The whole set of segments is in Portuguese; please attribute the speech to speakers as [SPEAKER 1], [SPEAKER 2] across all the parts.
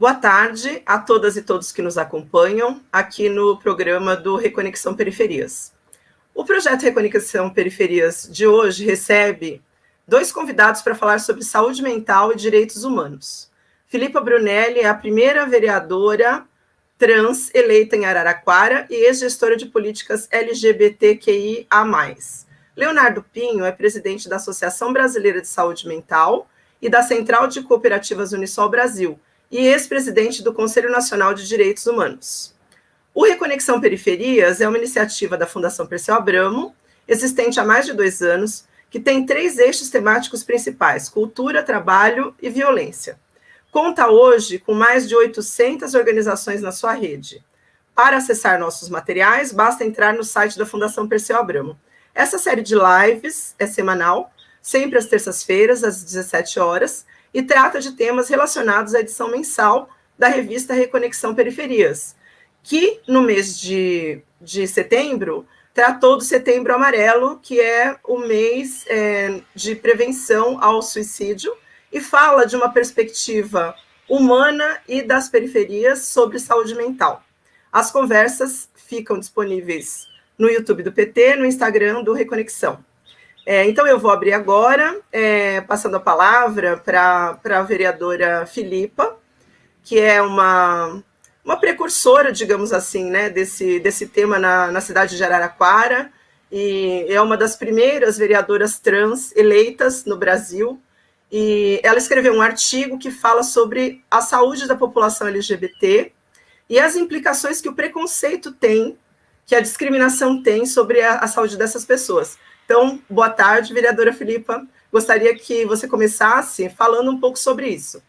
[SPEAKER 1] Boa tarde a todas e todos que nos acompanham aqui no programa do Reconexão Periferias. O projeto Reconexão Periferias de hoje recebe dois convidados para falar sobre saúde mental e direitos humanos. Filipa Brunelli é a primeira vereadora trans eleita em Araraquara e ex-gestora de políticas LGBTQIA+. Leonardo Pinho é presidente da Associação Brasileira de Saúde Mental e da Central de Cooperativas Unisol Brasil e ex-presidente do Conselho Nacional de Direitos Humanos. O Reconexão Periferias é uma iniciativa da Fundação Perseu Abramo, existente há mais de dois anos, que tem três eixos temáticos principais: cultura, trabalho e violência. Conta hoje com mais de 800 organizações na sua rede. Para acessar nossos materiais, basta entrar no site da Fundação Perseu Abramo essa série de lives é semanal, sempre às terças-feiras, às 17 horas, e trata de temas relacionados à edição mensal da revista Reconexão Periferias, que no mês de, de setembro tratou do Setembro Amarelo, que é o mês é, de prevenção ao suicídio, e fala de uma perspectiva humana e das periferias sobre saúde mental. As conversas ficam disponíveis no YouTube do PT, no Instagram do Reconexão. É, então, eu vou abrir agora, é, passando a palavra para a vereadora Filipa, que é uma, uma precursora, digamos assim, né, desse, desse tema na, na cidade de Araraquara, e é uma das primeiras vereadoras trans eleitas no Brasil, e ela escreveu um artigo que fala sobre a saúde da população LGBT e as implicações que o preconceito tem que a discriminação tem sobre a, a saúde dessas pessoas. Então, boa tarde, vereadora Filipa. Gostaria que você começasse falando um pouco sobre isso.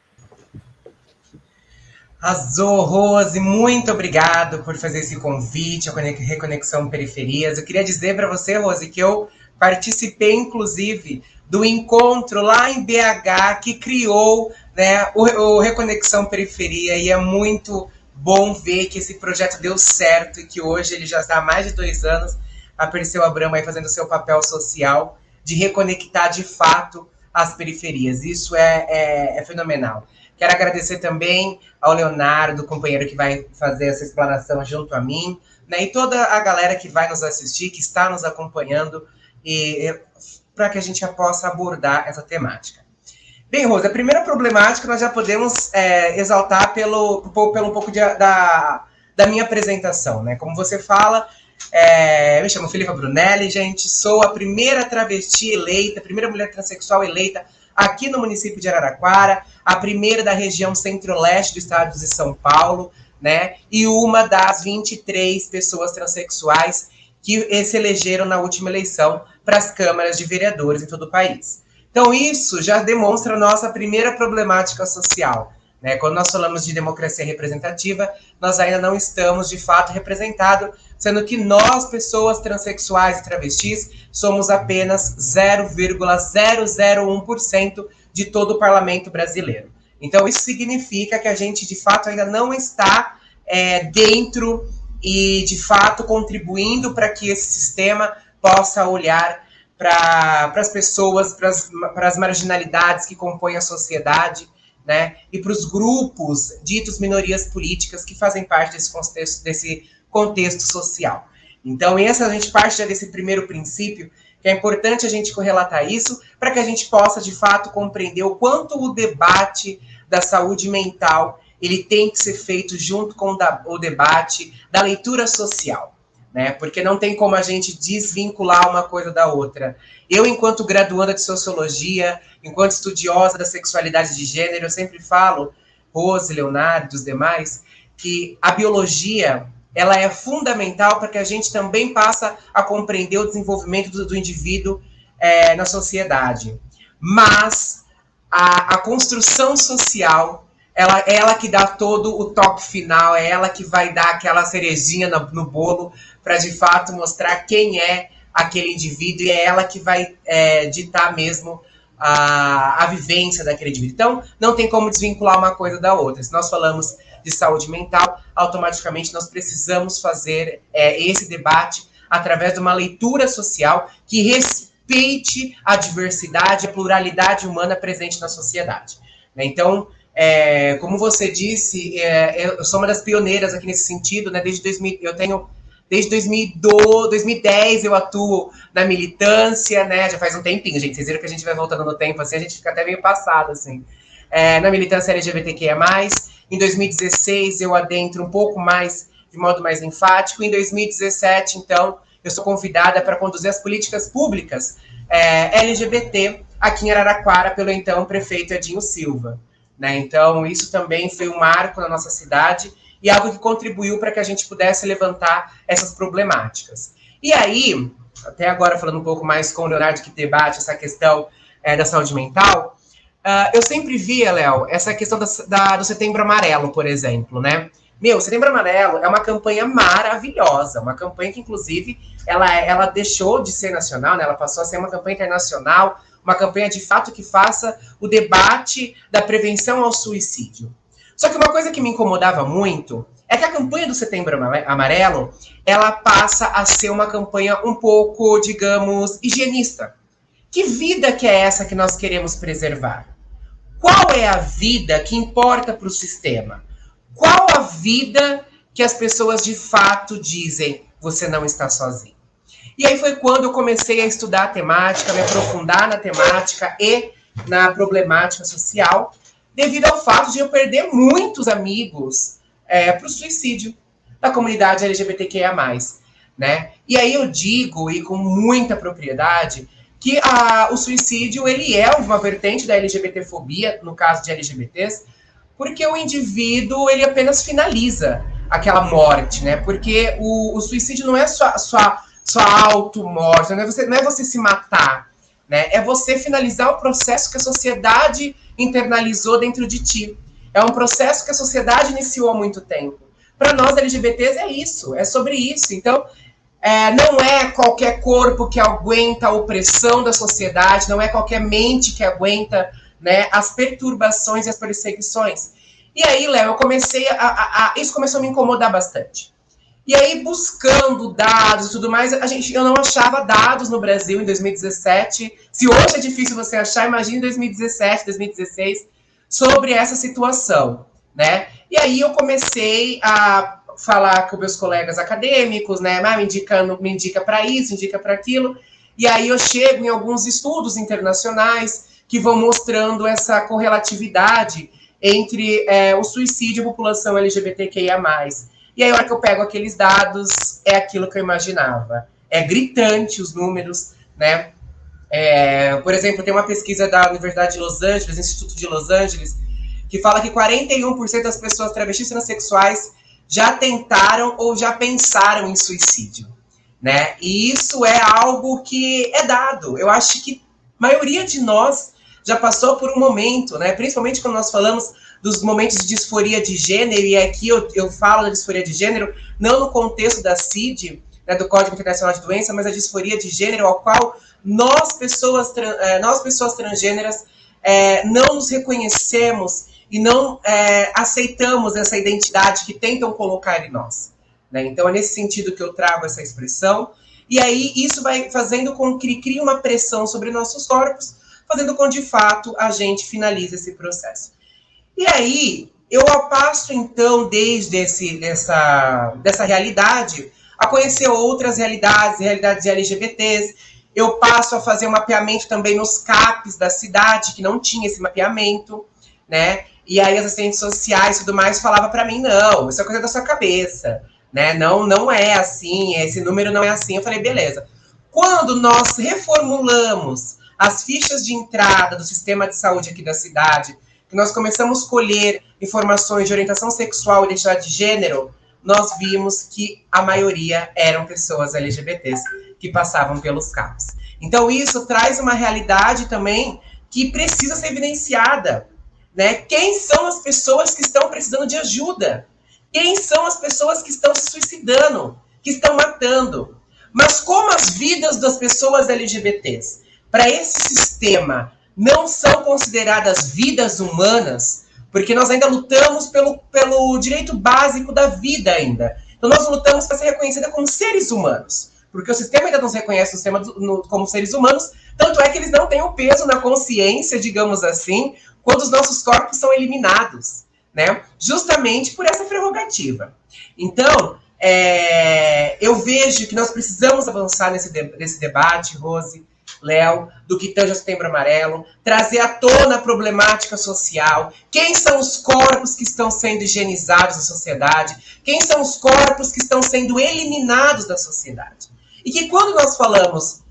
[SPEAKER 2] Azul, Rose, muito obrigado por fazer esse convite, a Reconexão Periferias. Eu queria dizer para você, Rose, que eu participei, inclusive, do encontro lá em BH que criou né, o, o Reconexão Periferia, e é muito bom ver que esse projeto deu certo e que hoje ele já está há mais de dois anos, a Perseu Abramo aí fazendo seu papel social de reconectar de fato as periferias. Isso é, é, é fenomenal. Quero agradecer também ao Leonardo, companheiro que vai fazer essa explanação junto a mim, né, e toda a galera que vai nos assistir, que está nos acompanhando, e para que a gente possa abordar essa temática. Bem, Rosa, a primeira problemática nós já podemos é, exaltar pelo, pelo um pouco de, da, da minha apresentação, né? Como você fala, é, me chamo Filipa Brunelli, gente, sou a primeira travesti eleita, a primeira mulher transexual eleita aqui no município de Araraquara, a primeira da região centro-leste do estado de São Paulo, né? E uma das 23 pessoas transexuais que se elegeram na última eleição para as câmaras de vereadores em todo o país. Então, isso já demonstra a nossa primeira problemática social. Né? Quando nós falamos de democracia representativa, nós ainda não estamos, de fato, representados, sendo que nós, pessoas transexuais e travestis, somos apenas 0,001% de todo o parlamento brasileiro. Então, isso significa que a gente, de fato, ainda não está é, dentro e, de fato, contribuindo para que esse sistema possa olhar para as pessoas, para as marginalidades que compõem a sociedade, né? E para os grupos ditos minorias políticas que fazem parte desse contexto, desse contexto social. Então, essa a gente parte desse primeiro princípio, que é importante a gente correlatar isso, para que a gente possa, de fato, compreender o quanto o debate da saúde mental ele tem que ser feito junto com o debate da leitura social né? Porque não tem como a gente desvincular uma coisa da outra. Eu, enquanto graduanda de sociologia, enquanto estudiosa da sexualidade de gênero, eu sempre falo, Rose, Leonardo, os demais, que a biologia ela é fundamental para que a gente também passe a compreender o desenvolvimento do, do indivíduo é, na sociedade. Mas a, a construção social ela, é ela que dá todo o toque final, é ela que vai dar aquela cerejinha no, no bolo para de fato mostrar quem é aquele indivíduo e é ela que vai é, ditar mesmo a, a vivência daquele indivíduo. Então, não tem como desvincular uma coisa da outra. Se nós falamos de saúde mental, automaticamente nós precisamos fazer é, esse debate através de uma leitura social que respeite a diversidade, a pluralidade humana presente na sociedade. Né? Então, É, como você disse, é, eu sou uma das pioneiras aqui nesse sentido, né? Desde 2000, eu tenho desde 2012, 2010 eu atuo na militância, né? Já faz um tempinho, gente. Vocês viram que a gente vai voltando no tempo, assim, a gente fica até meio passado, assim. É, na militância LGBTQIA+. Em 2016 eu adentro um pouco mais, de modo mais enfático. Em 2017, então, eu sou convidada para conduzir as políticas públicas é, LGBT aqui em Araraquara pelo então prefeito Edinho Silva. Né? Então, isso também foi um marco na nossa cidade e algo que contribuiu para que a gente pudesse levantar essas problemáticas. E aí, até agora falando um pouco mais com o Leonardo que debate essa questão é, da saúde mental, uh, eu sempre via, Léo, essa questão da, da, do Setembro Amarelo, por exemplo, né? Meu, Setembro Amarelo é uma campanha maravilhosa, uma campanha que, inclusive, ela, ela deixou de ser nacional, né? ela passou a ser uma campanha internacional, uma campanha de fato que faça o debate da prevenção ao suicídio. Só que uma coisa que me incomodava muito é que a campanha do Setembro Amarelo, ela passa a ser uma campanha um pouco, digamos, higienista. Que vida que é essa que nós queremos preservar? Qual é a vida que importa para o sistema? Qual a vida que as pessoas de fato dizem você não está sozinho? E aí foi quando eu comecei a estudar a temática, me aprofundar na temática e na problemática social, devido ao fato de eu perder muitos amigos é, para o suicídio da comunidade LGBTQIA+. Né? E aí eu digo, e com muita propriedade, que a, o suicídio ele é uma vertente da LGBTfobia, no caso de LGBTs, porque o indivíduo ele apenas finaliza aquela morte, né? Porque o, o suicídio não é só, só, só auto-morte, não, é você, não é você se matar, né? É você finalizar o processo que a sociedade internalizou dentro de ti. É um processo que a sociedade iniciou há muito tempo. Para nós LGBTs é isso, é sobre isso. Então, é, não é qualquer corpo que aguenta a opressão da sociedade, não é qualquer mente que aguenta né, as perturbações e as perseguições. E aí, Léo, eu comecei a, a, a, Isso começou a me incomodar bastante. E aí, buscando dados e tudo mais, a gente, eu não achava dados no Brasil em 2017. Se hoje é difícil você achar, imagine em 2017, 2016, sobre essa situação, né? E aí eu comecei a falar com meus colegas acadêmicos, né? Ah, me, indicando, me indica para isso, indica para aquilo. E aí eu chego em alguns estudos internacionais que vão mostrando essa correlatividade entre é, o suicídio e a população LGBTQIA+. E aí, a hora que eu pego aqueles dados, é aquilo que eu imaginava. É gritante os números, né? É, por exemplo, tem uma pesquisa da Universidade de Los Angeles, Instituto de Los Angeles, que fala que 41% das pessoas travestis transexuais já tentaram ou já pensaram em suicídio, né? E isso é algo que é dado. Eu acho que a maioria de nós já passou por um momento, né? Principalmente quando nós falamos dos momentos de disforia de gênero, e aqui eu, eu falo da disforia de gênero, não no contexto da CID, né, do Código Internacional de Doença, mas a disforia de gênero, ao qual nós, pessoas, é, nós, pessoas transgêneras, é, não nos reconhecemos e não é, aceitamos essa identidade que tentam colocar em nós. Né? Então, é nesse sentido que eu trago essa expressão. E aí, isso vai fazendo com que crie uma pressão sobre nossos corpos, fazendo com de fato a gente finalize esse processo. E aí eu passo então desde esse, dessa, dessa realidade a conhecer outras realidades, realidades LGBTs. Eu passo a fazer um mapeamento também nos CAPs da cidade, que não tinha esse mapeamento, né? E aí as assistentes sociais e tudo mais falava para mim, não, isso é coisa da sua cabeça, né? Não, não é assim, esse número não é assim. Eu falei, beleza. Quando nós reformulamos as fichas de entrada do sistema de saúde aqui da cidade, que nós começamos a colher informações de orientação sexual e identidade de gênero, nós vimos que a maioria eram pessoas LGBTs que passavam pelos CAPs. Então, isso traz uma realidade também que precisa ser evidenciada. Né? Quem são as pessoas que estão precisando de ajuda? Quem são as pessoas que estão se suicidando, que estão matando? Mas como as vidas das pessoas LGBTs para esse sistema não são consideradas vidas humanas, porque nós ainda lutamos pelo, pelo direito básico da vida ainda. Então nós lutamos para ser reconhecida como seres humanos, porque o sistema ainda não reconhece o sistema do, no, como seres humanos, tanto é que eles não têm o peso na consciência, digamos assim, quando os nossos corpos são eliminados, né? Justamente por essa prerrogativa. Então, é, eu vejo que nós precisamos avançar nesse, de, nesse debate, Rose, Léo, do que tange Setembro Amarelo, trazer à tona a problemática social, quem são os corpos que estão sendo higienizados na sociedade, quem são os corpos que estão sendo eliminados da sociedade. E que quando nós falamos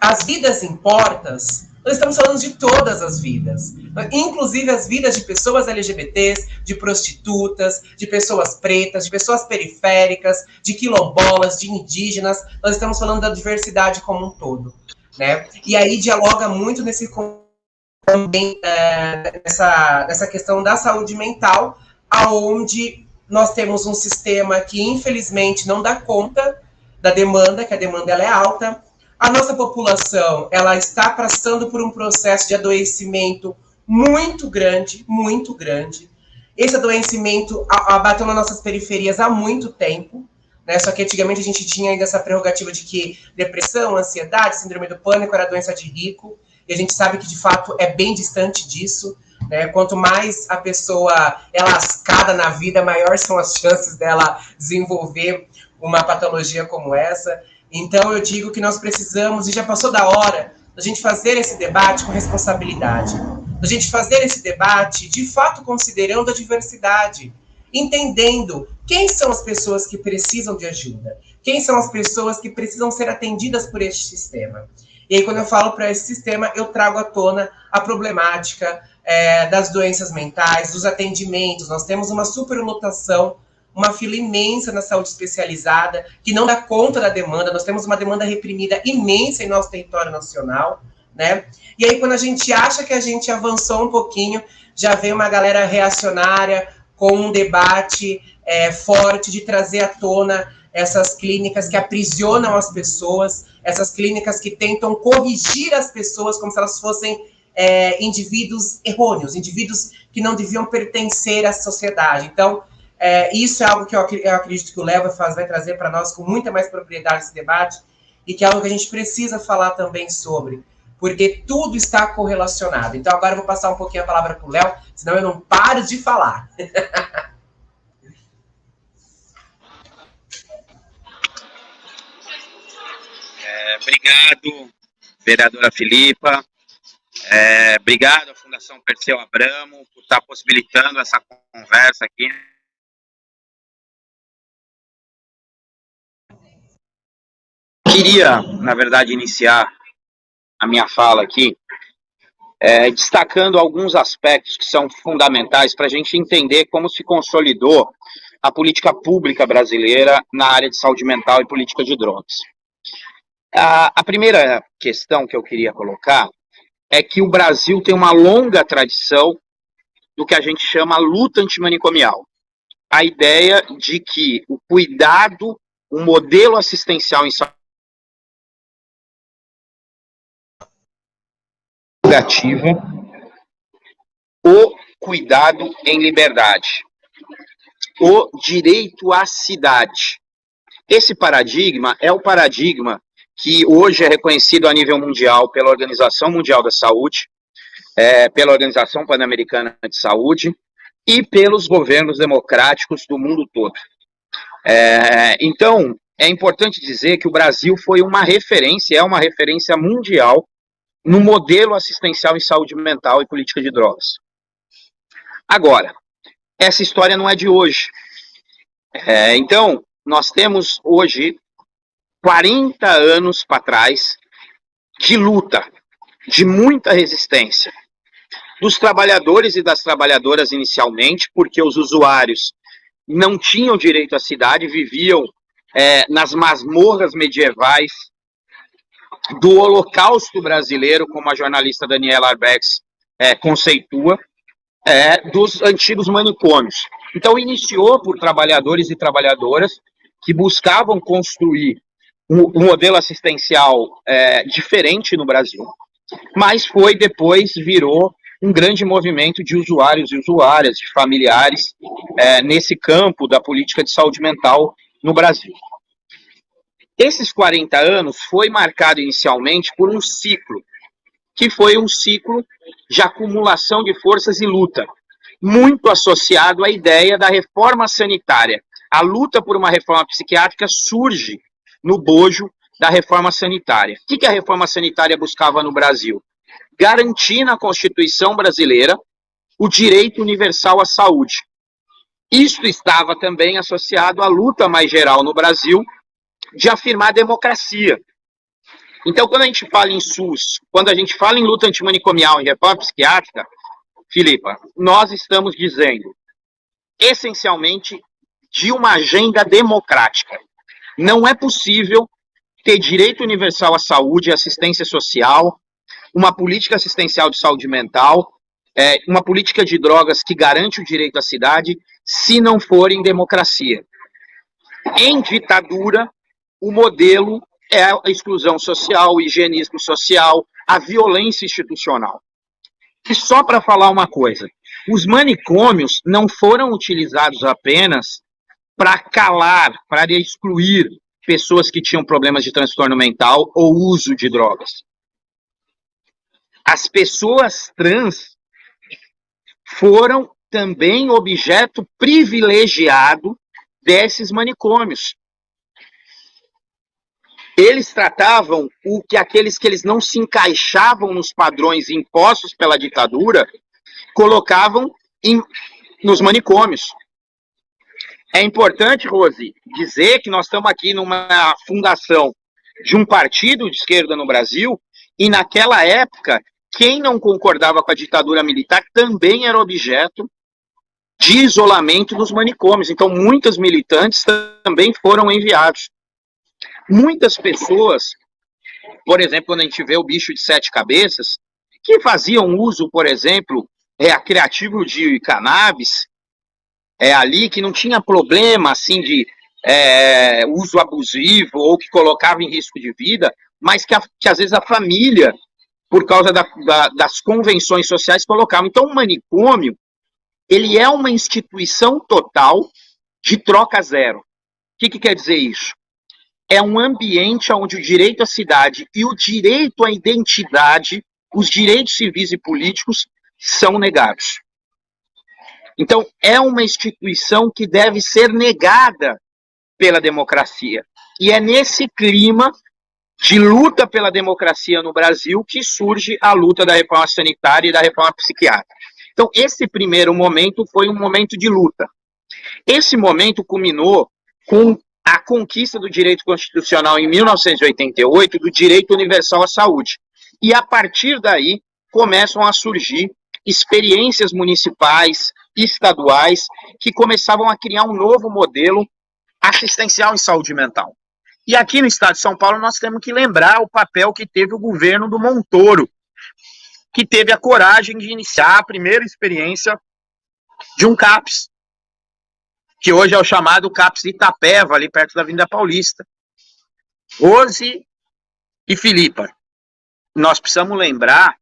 [SPEAKER 2] as vidas importas, nós estamos falando de todas as vidas, inclusive as vidas de pessoas LGBTs, de prostitutas, de pessoas pretas, de pessoas periféricas, de quilombolas, de indígenas. Nós estamos falando da diversidade como um todo, né? E aí dialoga muito nesse também é, nessa, questão da saúde mental, aonde nós temos um sistema que infelizmente não dá conta da demanda, que a demanda ela é alta, a nossa população, ela está passando por um processo de adoecimento muito grande, muito grande. Esse adoecimento abateu nas nossas periferias há muito tempo, né? Só que antigamente a gente tinha ainda essa prerrogativa de que depressão, ansiedade, síndrome do pânico era doença de rico, e a gente sabe que de fato é bem distante disso. Né? Quanto mais a pessoa é lascada na vida, maior são as chances dela desenvolver uma patologia como essa. Então eu digo que nós precisamos, e já passou da hora, da gente fazer esse debate com responsabilidade. Da gente fazer esse debate, de fato, considerando a diversidade. Entendendo quem são as pessoas que precisam de ajuda. Quem são as pessoas que precisam ser atendidas por este sistema. E aí, quando eu falo para esse sistema, eu trago à tona a problemática é, das doenças mentais, dos atendimentos. Nós temos uma superlotação uma fila imensa na saúde especializada, que não dá conta da demanda, nós temos uma demanda reprimida imensa em nosso território nacional, né? E aí, quando a gente acha que a gente avançou um pouquinho, já vem uma galera reacionária com um debate é, forte de trazer à tona essas clínicas que aprisionam as pessoas, essas clínicas que tentam corrigir as pessoas como se elas fossem é, indivíduos errôneos, indivíduos que não deviam pertencer à sociedade. Então, é, isso é algo que eu, eu acredito que o Léo vai, trazer para nós com muita mais propriedade esse debate e que é algo que a gente precisa falar também sobre, porque tudo está correlacionado. Então, agora eu vou passar um pouquinho a palavra para o Léo, senão eu não paro de falar.
[SPEAKER 3] é, obrigado, vereadora Filipa. É, obrigado à Fundação Perseu Abramo por estar possibilitando essa conversa aqui queria, na verdade, iniciar a minha fala aqui é, destacando alguns aspectos que são fundamentais para a gente entender como se consolidou a política pública brasileira na área de saúde mental e política de drogas. A, a primeira questão que eu queria colocar é que o Brasil tem uma longa tradição do que a gente chama luta antimanicomial. A ideia de que o cuidado, o modelo assistencial em saúde prerrogativa o cuidado em liberdade, o direito à cidade. Esse paradigma é o paradigma que hoje é reconhecido a nível mundial pela Organização Mundial da Saúde, é, pela Organização Pan-Americana de Saúde e pelos governos democráticos do mundo todo. É, então, é importante dizer que o Brasil foi uma referência, é uma referência mundial no modelo assistencial em saúde mental e política de drogas. Agora, essa história não é de hoje. É, então, nós temos hoje 40 anos para trás de luta, de muita resistência dos trabalhadores e das trabalhadoras inicialmente, porque os usuários não tinham direito à cidade, viviam é, nas masmorras medievais do Holocausto brasileiro, como a jornalista Daniela Arbex é, conceitua, é, dos antigos manicômios. Então, iniciou por trabalhadores e trabalhadoras que buscavam construir um, um modelo assistencial é, diferente no Brasil, mas foi depois, virou um grande movimento de usuários e usuárias, de familiares, é, nesse campo da política de saúde mental no Brasil. Esses 40 anos foi marcado inicialmente por um ciclo que foi um ciclo de acumulação de forças e luta, muito associado à ideia da reforma sanitária. A luta por uma reforma psiquiátrica surge no bojo da reforma sanitária. O que a reforma sanitária buscava no Brasil? Garantir na Constituição brasileira o direito universal à saúde. Isto estava também associado à luta mais geral no Brasil de afirmar a democracia. Então, quando a gente fala em SUS, quando a gente fala em luta antimanicomial, em reforma psiquiátrica, Filipa, nós estamos dizendo, essencialmente, de uma agenda democrática. Não é possível ter direito universal à saúde, assistência social, uma política assistencial de saúde mental, é, uma política de drogas que garante o direito à cidade, se não for em democracia. Em ditadura, o modelo é a exclusão social, o higienismo social, a violência institucional. E só para falar uma coisa, os manicômios não foram utilizados apenas para calar, para excluir pessoas que tinham problemas de transtorno mental ou uso de drogas. As pessoas trans foram também objeto privilegiado desses manicômios. Eles tratavam o que aqueles que eles não se encaixavam nos padrões impostos pela ditadura, colocavam em, nos manicômios. É importante, Rose, dizer que nós estamos aqui numa fundação de um partido de esquerda no Brasil, e naquela época, quem não concordava com a ditadura militar também era objeto de isolamento nos manicômios. Então, muitos militantes também foram enviados. Muitas pessoas, por exemplo, quando a gente vê o bicho de sete cabeças, que faziam uso, por exemplo, é, criativo de cannabis, é, ali que não tinha problema assim de é, uso abusivo ou que colocava em risco de vida, mas que, a, que às vezes a família, por causa da, da, das convenções sociais, colocava. Então, o manicômio, ele é uma instituição total de troca zero. O que, que quer dizer isso? É um ambiente onde o direito à cidade e o direito à identidade, os direitos civis e políticos, são negados. Então, é uma instituição que deve ser negada pela democracia. E é nesse clima de luta pela democracia no Brasil que surge a luta da reforma sanitária e da reforma psiquiátrica. Então, esse primeiro momento foi um momento de luta. Esse momento culminou com a conquista do direito constitucional em 1988 do direito universal à saúde. E a partir daí começam a surgir experiências municipais, estaduais, que começavam a criar um novo modelo assistencial em saúde mental. E aqui no estado de São Paulo nós temos que lembrar o papel que teve o governo do Montoro, que teve a coragem de iniciar a primeira experiência de um CAPS, que hoje é o chamado CAPS Itapeva, ali perto da Avenida Paulista. Rose e Filipa, nós precisamos lembrar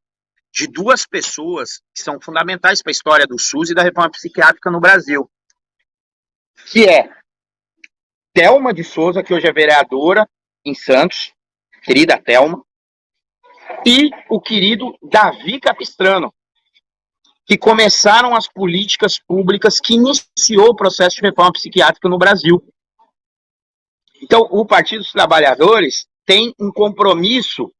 [SPEAKER 3] de duas pessoas que são fundamentais para a história do SUS e da reforma psiquiátrica no Brasil, que é Thelma de Souza, que hoje é vereadora em Santos, querida Thelma, e o querido Davi Capistrano, que começaram as políticas públicas que iniciou o processo de reforma psiquiátrica no Brasil. Então, o Partido dos Trabalhadores tem um compromisso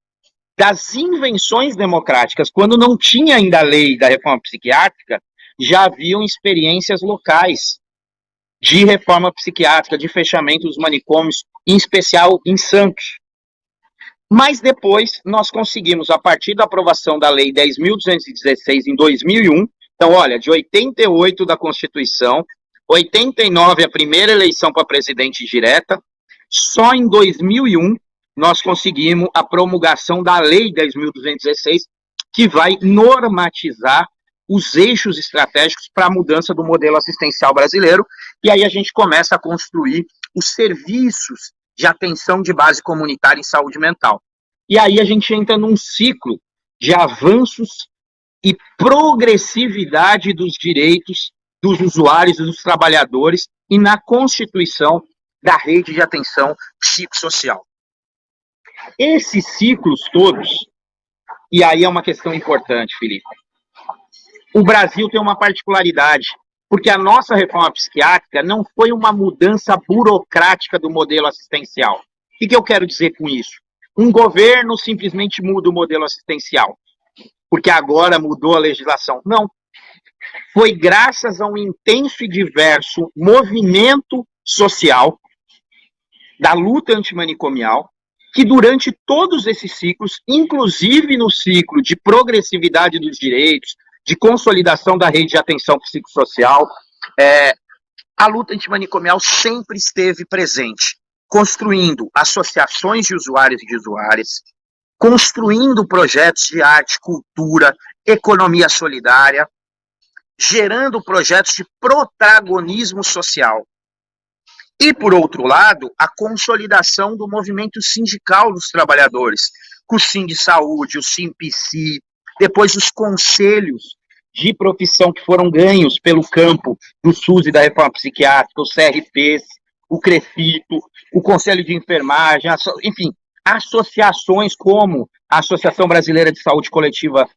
[SPEAKER 3] das invenções democráticas. Quando não tinha ainda a lei da reforma psiquiátrica, já haviam experiências locais de reforma psiquiátrica, de fechamento dos manicômios, em especial em Santos. Mas depois nós conseguimos, a partir da aprovação da Lei 10.216 em 2001, então, olha, de 88 da Constituição, 89 a primeira eleição para presidente direta, só em 2001 nós conseguimos a promulgação da Lei 10.216, que vai normatizar os eixos estratégicos para a mudança do modelo assistencial brasileiro, e aí a gente começa a construir os serviços de atenção de base comunitária em saúde mental. E aí a gente entra num ciclo de avanços e progressividade dos direitos dos usuários e dos trabalhadores e na constituição da rede de atenção psicossocial. Esses ciclos todos E aí é uma questão importante, Felipe. O Brasil tem uma particularidade, porque a nossa reforma psiquiátrica não foi uma mudança burocrática do modelo assistencial. O que, que eu quero dizer com isso? Um governo simplesmente muda o modelo assistencial, porque agora mudou a legislação. Não. Foi graças a um intenso e diverso movimento social da luta antimanicomial, que durante todos esses ciclos, inclusive no ciclo de progressividade dos direitos, de consolidação da rede de atenção psicossocial, é, a luta antimanicomial sempre esteve presente, construindo associações de usuários e de usuárias, construindo projetos de arte, cultura, economia solidária, gerando projetos de protagonismo social. E, por outro lado, a consolidação do movimento sindical dos trabalhadores, com o Sim de Saúde, o SIMPC, depois os conselhos de profissão que foram ganhos pelo campo do SUS e da reforma psiquiátrica, os CRPs, o CREFITO, o Conselho de Enfermagem, enfim, associações como a Associação Brasileira de Saúde Coletiva,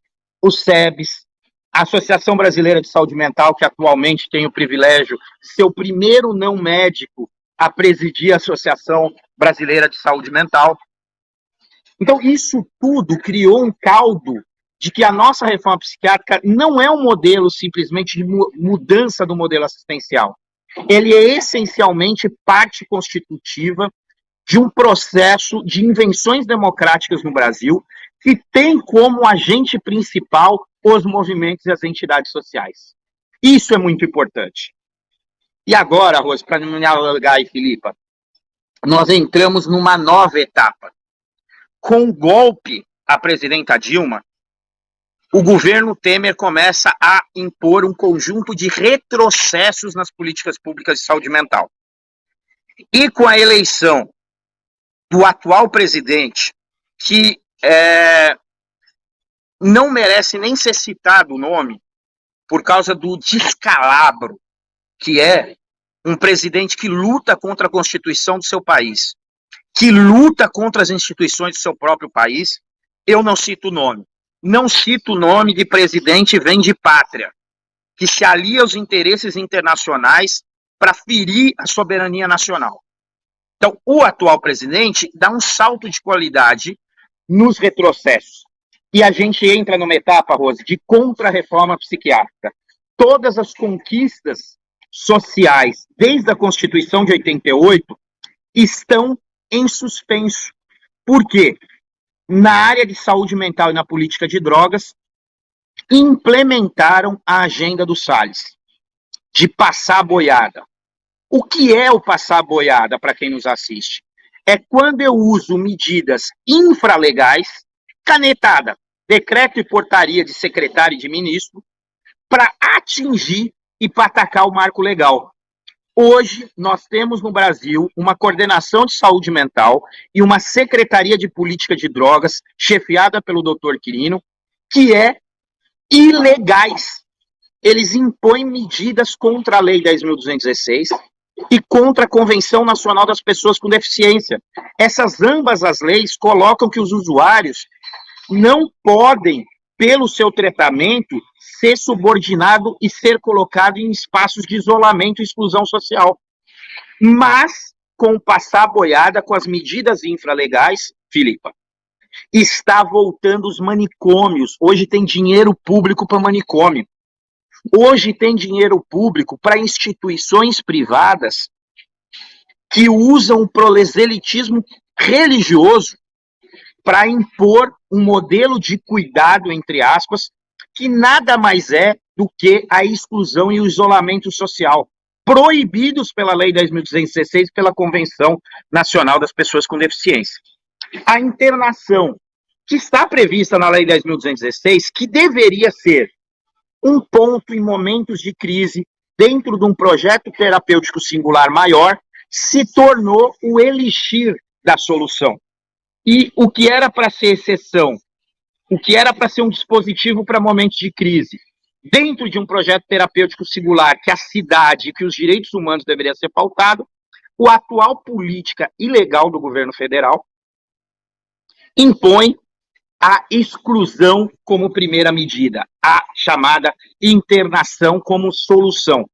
[SPEAKER 3] o SEBS, a Associação Brasileira de Saúde Mental, que atualmente tem o privilégio de ser o primeiro não médico a presidir a Associação Brasileira de Saúde Mental. Então, isso tudo criou um caldo de que a nossa reforma psiquiátrica não é um modelo simplesmente de mudança do modelo assistencial. Ele é essencialmente parte constitutiva de um processo de invenções democráticas no Brasil que tem como agente principal os movimentos e as entidades sociais. Isso é muito importante. E agora, Rose, para não me alargar aí, Filipa, nós entramos numa nova etapa. Com o golpe à presidenta Dilma, o governo Temer começa a impor um conjunto de retrocessos nas políticas públicas de saúde mental. E com a eleição do atual presidente, que é, não merece nem ser citado o nome, por causa do descalabro que é um presidente que luta contra a Constituição do seu país, que luta contra as instituições do seu próprio país, eu não cito o nome não cito o nome de presidente vem de pátria, que se alia aos interesses internacionais para ferir a soberania nacional. Então, o atual presidente dá um salto de qualidade nos retrocessos. E a gente entra numa etapa, Rose, de contra-reforma psiquiátrica. Todas as conquistas sociais, desde a Constituição de 88, estão em suspenso. Por quê? Na área de saúde mental e na política de drogas, implementaram a agenda do Salles, de passar boiada. O que é o passar boiada, para quem nos assiste? É quando eu uso medidas infralegais, canetada, decreto e portaria de secretário e de ministro, para atingir e para atacar o marco legal. Hoje, nós temos no Brasil uma coordenação de saúde mental e uma secretaria de política de drogas, chefiada pelo doutor Quirino, que é ilegais. Eles impõem medidas contra a Lei 10.216 e contra a Convenção Nacional das Pessoas com Deficiência. Essas ambas as leis colocam que os usuários não podem, pelo seu tratamento, ser subordinado e ser colocado em espaços de isolamento e exclusão social. Mas, com passar boiada com as medidas infralegais, Filipa, está voltando os manicômios. Hoje tem dinheiro público para manicômio. Hoje tem dinheiro público para instituições privadas que usam o proselitismo religioso para impor um modelo de cuidado, entre aspas, que nada mais é do que a exclusão e o isolamento social, proibidos pela Lei 10.216 pela Convenção Nacional das Pessoas com Deficiência. A internação, que está prevista na Lei 10.216, que deveria ser um ponto em momentos de crise, dentro de um projeto terapêutico singular maior, se tornou o elixir da solução. E o que era para ser exceção o que era para ser um dispositivo para momentos de crise, dentro de um projeto terapêutico singular que a cidade que os direitos humanos deveriam ser pautado, o atual política ilegal do governo federal impõe a exclusão como primeira medida, a chamada internação como solução.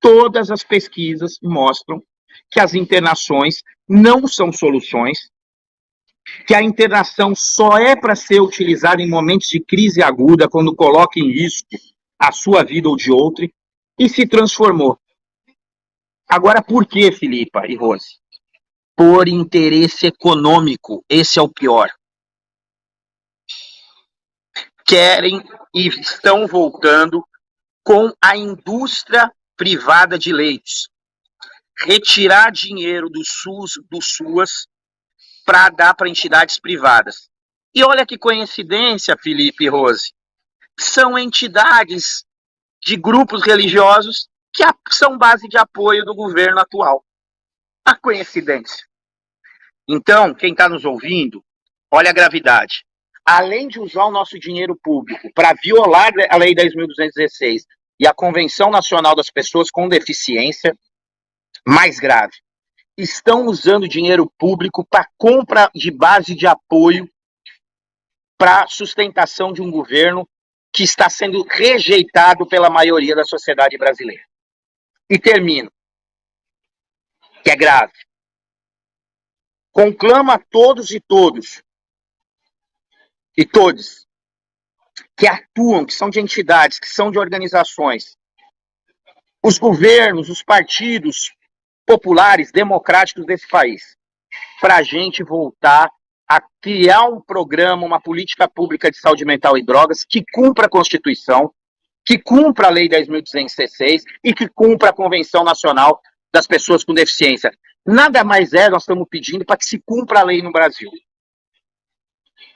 [SPEAKER 3] Todas as pesquisas mostram que as internações não são soluções, que a internação só é para ser utilizada em momentos de crise aguda, quando coloca em risco a sua vida ou de outro, e se transformou. Agora, por que, Filipa e Rose? Por interesse econômico, esse é o pior. Querem e estão voltando com a indústria privada de leitos. Retirar dinheiro do SUS, do SUAS, para dar para entidades privadas. E olha que coincidência, Felipe e Rose. São entidades de grupos religiosos que são base de apoio do governo atual. A coincidência. Então, quem está nos ouvindo, olha a gravidade. Além de usar o nosso dinheiro público para violar a Lei 10.216 e a Convenção Nacional das Pessoas com Deficiência, mais grave, estão usando dinheiro público para compra de base de apoio para sustentação de um governo que está sendo rejeitado pela maioria da sociedade brasileira. E termino, que é grave. Conclama a todos e todos, e todos, que atuam, que são de entidades, que são de organizações, os governos, os partidos, populares, democráticos desse país, para a gente voltar a criar um programa, uma política pública de saúde mental e drogas que cumpra a Constituição, que cumpra a Lei 10.216 e que cumpra a Convenção Nacional das Pessoas com Deficiência. Nada mais é, nós estamos pedindo para que se cumpra a lei no Brasil.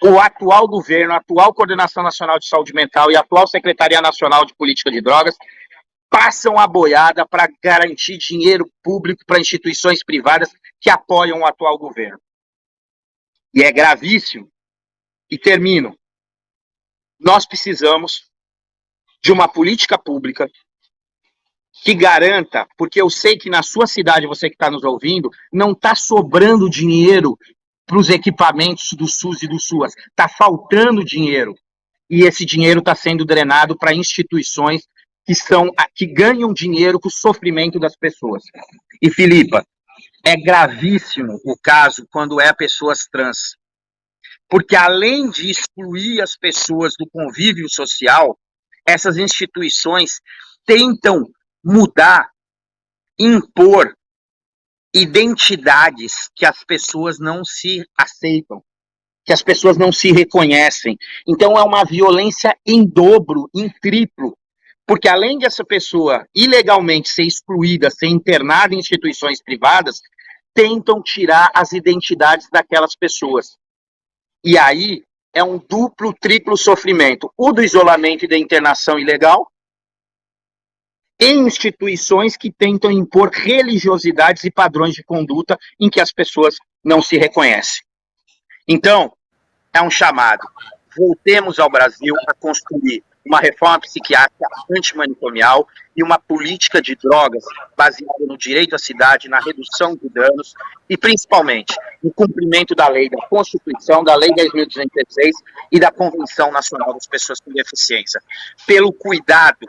[SPEAKER 3] O atual governo, a atual Coordenação Nacional de Saúde Mental e a atual Secretaria Nacional de Política de Drogas passam a boiada para garantir dinheiro público para instituições privadas que apoiam o atual governo. E é gravíssimo. E termino. Nós precisamos de uma política pública que garanta, porque eu sei que na sua cidade, você que está nos ouvindo, não está sobrando dinheiro para os equipamentos do SUS e do SUAS. Está faltando dinheiro. E esse dinheiro está sendo drenado para instituições que são que ganham dinheiro com o sofrimento das pessoas. E Filipa, é gravíssimo o caso quando é pessoas trans. Porque além de excluir as pessoas do convívio social, essas instituições tentam mudar, impor identidades que as pessoas não se aceitam, que as pessoas não se reconhecem. Então é uma violência em dobro, em triplo, porque além de essa pessoa ilegalmente ser excluída, ser internada em instituições privadas, tentam tirar as identidades daquelas pessoas. E aí é um duplo, triplo sofrimento. O do isolamento e da internação ilegal, em instituições que tentam impor religiosidades e padrões de conduta em que as pessoas não se reconhecem. Então, é um chamado. Voltemos ao Brasil a construir uma reforma psiquiátrica antimanicomial e uma política de drogas baseada no direito à cidade, na redução de danos e, principalmente, no cumprimento da lei, da Constituição, da Lei 10.216 e da Convenção Nacional das Pessoas com Deficiência, pelo cuidado,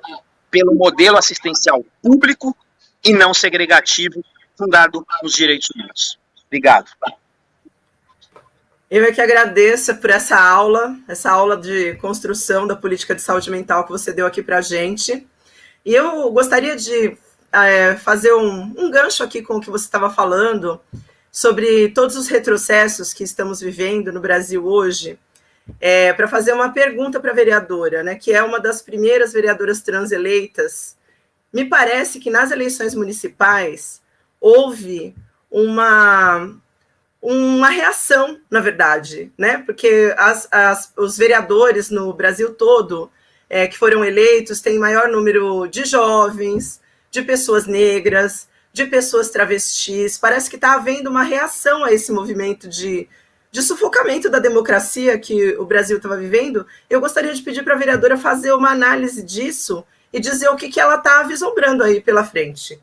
[SPEAKER 3] pelo modelo assistencial público e não segregativo fundado nos direitos humanos. Obrigado.
[SPEAKER 1] Eu é que agradeço por essa aula, essa aula de construção da política de saúde mental que você deu aqui para a gente. E eu gostaria de é, fazer um, um gancho aqui com o que você estava falando sobre todos os retrocessos que estamos vivendo no Brasil hoje, é, para fazer uma pergunta para a vereadora, né, que é uma das primeiras vereadoras trans eleitas. Me parece que nas eleições municipais houve uma uma reação, na verdade, né? Porque as, as, os vereadores no Brasil todo é, que foram eleitos têm maior número de jovens, de pessoas negras, de pessoas travestis. Parece que está havendo uma reação a esse movimento de, de sufocamento da democracia que o Brasil estava vivendo. Eu gostaria de pedir para a vereadora fazer uma análise disso e dizer o que, que ela está vislumbrando aí pela frente.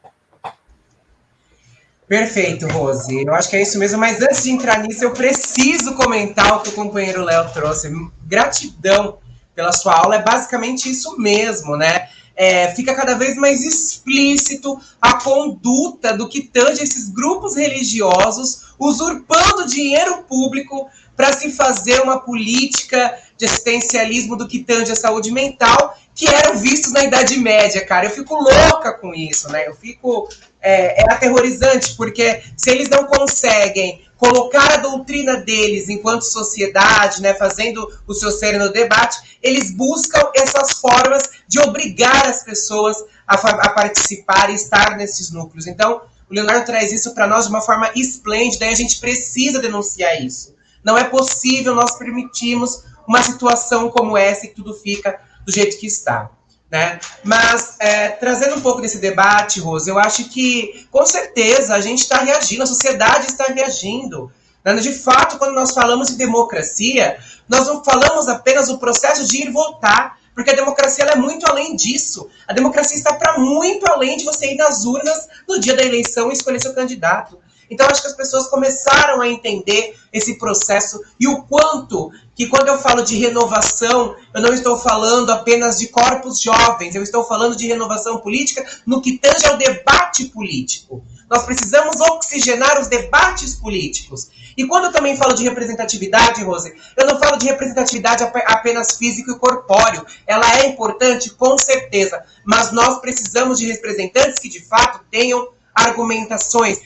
[SPEAKER 2] Perfeito, Rose. Eu acho que é isso mesmo, mas antes de entrar nisso, eu preciso comentar o que o companheiro Léo trouxe. Gratidão pela sua aula, é basicamente isso mesmo, né? É, fica cada vez mais explícito a conduta do que tange esses grupos religiosos usurpando dinheiro público para se fazer uma política de assistencialismo do que tange a saúde mental, que eram vistos na Idade Média, cara. Eu fico louca com isso, né? Eu fico. É, é aterrorizante, porque se eles não conseguem colocar a doutrina deles enquanto sociedade, né, fazendo o seu ser no debate, eles buscam essas formas de obrigar as pessoas a, a participar e estar nesses núcleos. Então, o Leonardo traz isso para nós de uma forma esplêndida e a gente precisa denunciar isso. Não é possível nós permitirmos uma situação como essa e que tudo fica do jeito que está. Né? Mas, é, trazendo um pouco desse debate, Rose, eu acho que, com certeza, a gente está reagindo, a sociedade está reagindo. Né? De fato, quando nós falamos de democracia, nós não falamos apenas do processo de ir votar, porque a democracia é muito além disso. A democracia está para muito além de você ir nas urnas no dia da eleição e escolher seu candidato. Então, acho que as pessoas começaram a entender esse processo e o quanto que, quando eu falo de renovação, eu não estou falando apenas de corpos jovens, eu estou falando de renovação política no que tange ao debate político. Nós precisamos oxigenar os debates políticos. E quando eu também falo de representatividade, Rose, eu não falo de representatividade apenas físico e corpóreo. Ela é importante, com certeza, mas nós precisamos de representantes que de fato tenham argumentações,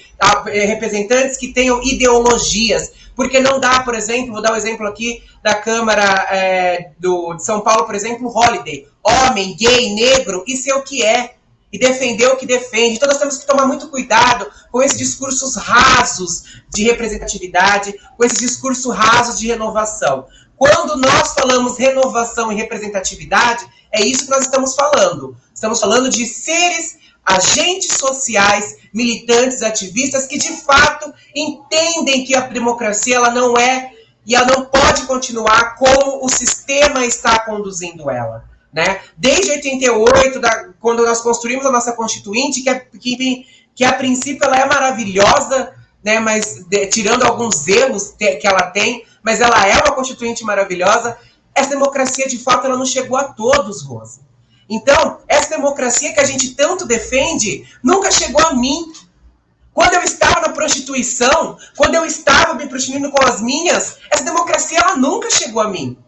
[SPEAKER 2] eh, representantes que tenham ideologias, porque não dá, por exemplo, vou dar um exemplo aqui da Câmara é, do, de São Paulo, por exemplo, Holiday, homem, gay, negro, isso é o que é, e defender o que defende. Então nós temos que tomar muito cuidado com esses discursos rasos de representatividade, com esses discursos rasos de renovação. Quando nós falamos renovação e representatividade, é isso que nós estamos falando. Estamos falando de seres agentes sociais, militantes, ativistas que de fato entendem que a democracia ela não é e ela não pode continuar como o sistema está conduzindo ela. Né? Desde 88, da, quando nós construímos a nossa Constituinte, que, é, que, que a princípio ela é maravilhosa, né, mas de, tirando alguns erros te, que ela tem, mas ela é uma Constituinte maravilhosa, essa democracia de fato ela não chegou a todos, Rosa. Então, essa democracia que a gente tanto defende nunca chegou a mim. Quando eu estava na prostituição, quando eu estava me prostituindo com as minhas, essa democracia ela nunca chegou a mim.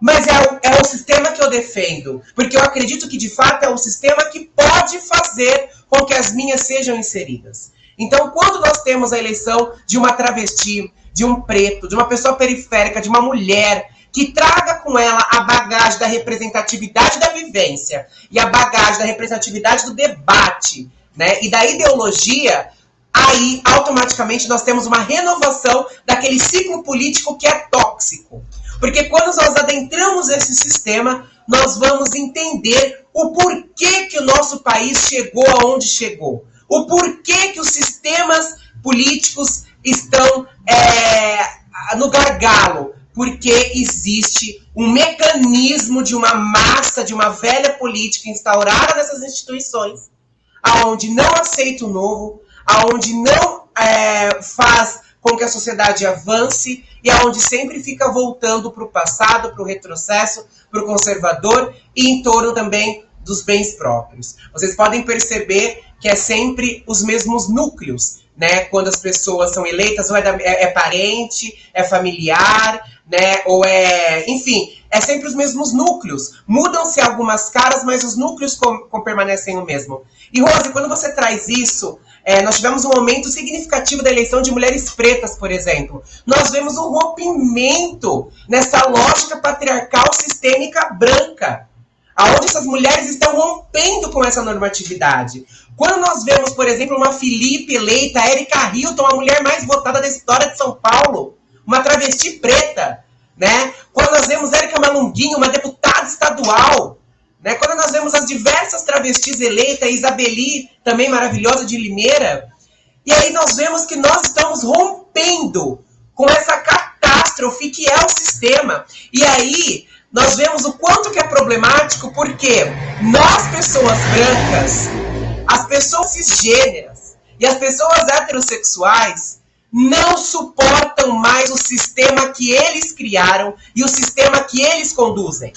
[SPEAKER 2] Mas é o, é o sistema que eu defendo, porque eu acredito que de fato é um sistema que pode fazer com que as minhas sejam inseridas. Então, quando nós temos a eleição de uma travesti, de um preto, de uma pessoa periférica, de uma mulher, que traga com ela a bagagem da representatividade da vivência e a bagagem da representatividade do debate, né? E da ideologia, aí automaticamente nós temos uma renovação daquele ciclo político que é tóxico. Porque quando nós adentramos esse sistema, nós vamos entender o porquê que o nosso país chegou aonde chegou. O porquê que os sistemas políticos estão é, no gargalo porque existe um mecanismo de uma massa, de uma velha política instaurada nessas instituições, aonde não aceita o novo, aonde não é, faz com que a sociedade avance e aonde sempre fica voltando para o passado, para o retrocesso, para o conservador e em torno também dos bens próprios. Vocês podem perceber que é sempre os mesmos núcleos, né? Quando as pessoas são eleitas, ou é, da, é, é parente, é familiar, né? Ou é, enfim, é sempre os mesmos núcleos. Mudam-se algumas caras, mas os núcleos com, com permanecem o mesmo. E Rose, quando você traz isso, é, nós tivemos um aumento significativo da eleição de mulheres pretas, por exemplo. Nós vemos um rompimento nessa lógica patriarcal sistêmica branca, aonde essas mulheres estão rompendo com essa normatividade. Quando nós vemos, por exemplo, uma Felipe eleita, Erika Hilton, a mulher mais votada da história de São Paulo, uma travesti preta, né? Quando nós vemos Érica Malunguinho, uma deputada estadual, né? Quando nós vemos as diversas travestis eleitas, Isabeli, também maravilhosa de Limeira, e aí nós vemos que nós estamos rompendo com essa catástrofe que é o sistema. E aí nós vemos o quanto que é problemático, porque nós, pessoas brancas, as pessoas cisgêneras, E as pessoas heterossexuais não suportam mais o sistema que eles criaram e o sistema que eles conduzem.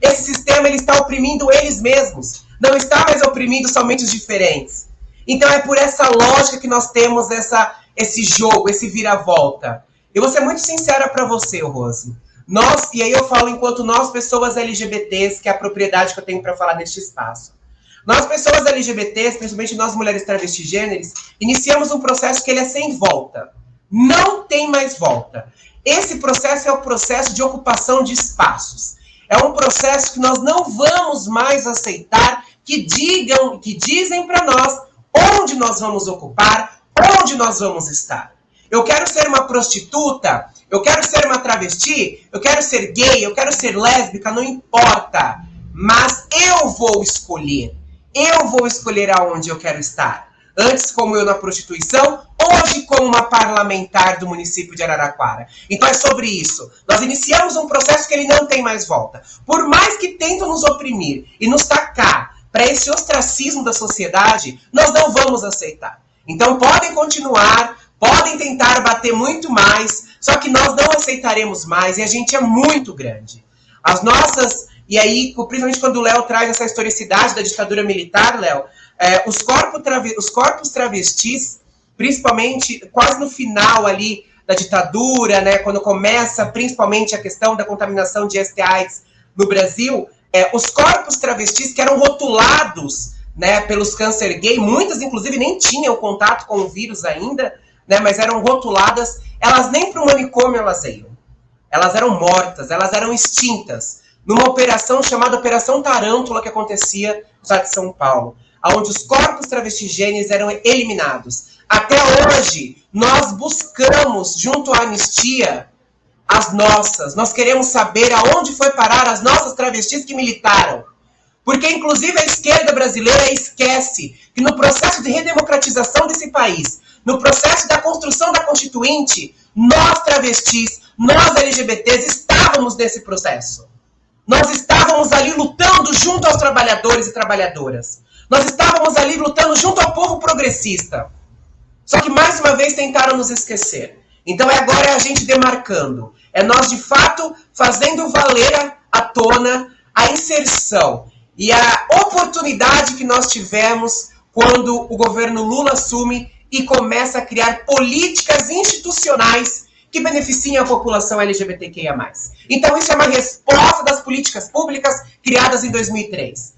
[SPEAKER 2] Esse sistema ele está oprimindo eles mesmos, não está mais oprimindo somente os diferentes. Então é por essa lógica que nós temos essa, esse jogo, esse vira-volta. Eu vou ser muito sincera para você, Rose. Nós, e aí eu falo enquanto nós, pessoas LGBTs, que é a propriedade que eu tenho para falar neste espaço. Nós, pessoas LGBTs, principalmente nós mulheres travesti gêneros, iniciamos um processo que ele é sem volta. Não tem mais volta. Esse processo é o processo de ocupação de espaços. É um processo que nós não vamos mais aceitar que digam, que dizem para nós onde nós vamos ocupar, onde nós vamos estar. Eu quero ser uma prostituta, eu quero ser uma travesti, eu quero ser gay, eu quero ser lésbica, não importa. Mas eu vou escolher. Eu vou escolher aonde eu quero estar. Antes, como eu na prostituição, hoje, como uma parlamentar do município de Araraquara. Então, é sobre isso. Nós iniciamos um processo que ele não tem mais volta. Por mais que tentam nos oprimir e nos tacar para esse ostracismo da sociedade, nós não vamos aceitar. Então, podem continuar, podem tentar bater muito mais, só que nós não aceitaremos mais e a gente é muito grande. As nossas e aí, principalmente quando o Léo traz essa historicidade da ditadura militar, Léo, é, os, corpos os corpos travestis, principalmente quase no final ali da ditadura, né, quando começa principalmente a questão da contaminação de STIs no Brasil, é, os corpos travestis que eram rotulados né, pelos câncer gay, muitas inclusive nem tinham contato com o vírus ainda, né, mas eram rotuladas, elas nem para o manicômio elas iam. Elas eram mortas, elas eram extintas numa operação chamada Operação Tarântula que acontecia no estado de São Paulo, onde os corpos travestigêneos eram eliminados. Até hoje, nós buscamos, junto à anistia, as nossas. Nós queremos saber aonde foi parar as nossas travestis que militaram. Porque, inclusive, a esquerda brasileira esquece que no processo de redemocratização desse país, no processo da construção da Constituinte, nós travestis, nós LGBTs, estávamos nesse processo. Nós estávamos ali lutando junto aos trabalhadores e trabalhadoras. Nós estávamos ali lutando junto ao povo progressista. Só que mais uma vez tentaram nos esquecer. Então é agora é a gente demarcando. É nós de fato fazendo valer à tona a inserção e a oportunidade que nós tivemos quando o governo Lula assume e começa a criar políticas institucionais que beneficiem a população LGBTQIA+. Então, isso é uma resposta das políticas públicas criadas em 2003.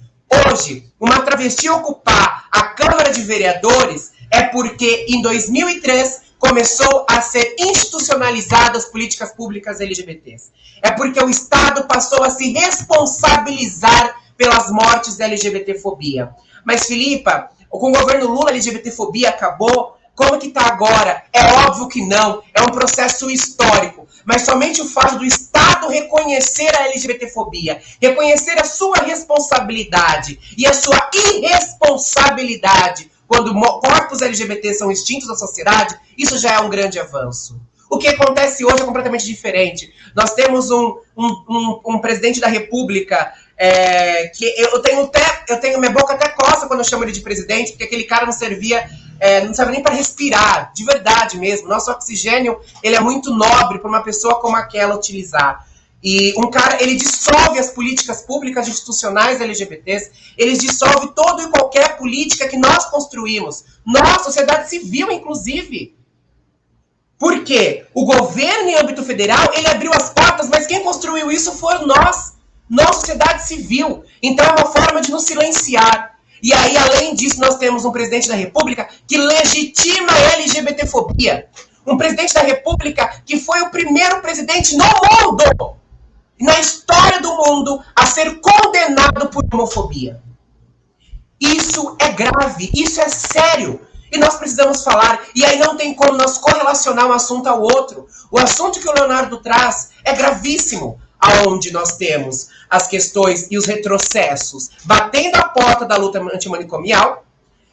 [SPEAKER 2] Hoje, uma travesti ocupar a Câmara de Vereadores é porque, em 2003, começou a ser institucionalizadas as políticas públicas LGBTs. É porque o Estado passou a se responsabilizar pelas mortes da LGBTfobia. Mas, Filipa, com o governo Lula, a LGBTfobia acabou, como que está agora? É óbvio que não. É um processo histórico. Mas somente o fato do Estado reconhecer a LGBTfobia, reconhecer a sua responsabilidade e a sua irresponsabilidade quando corpos LGBT são extintos da sociedade, isso já é um grande avanço. O que acontece hoje é completamente diferente. Nós temos um, um, um, um presidente da República é, que eu tenho até, eu tenho minha boca até coça quando eu chamo ele de presidente, porque aquele cara não servia é, não serve nem para respirar, de verdade mesmo. Nosso oxigênio ele é muito nobre para uma pessoa como aquela utilizar. E um cara, ele dissolve as políticas públicas institucionais LGBTs, ele dissolve todo e qualquer política que nós construímos. Nós, sociedade civil, inclusive. Por quê? O governo em âmbito federal, ele abriu as portas, mas quem construiu isso foram nós, nós, sociedade civil. Então é uma forma de nos silenciar. E aí, além disso, nós temos um presidente da República que legitima a LGBTfobia. Um presidente da República que foi o primeiro presidente no mundo, na história do mundo, a ser condenado por homofobia. Isso é grave, isso é sério. E nós precisamos falar. E aí não tem como nós correlacionar um assunto ao outro. O assunto que o Leonardo traz é gravíssimo aonde nós temos as questões e os retrocessos batendo a porta da luta antimanicomial,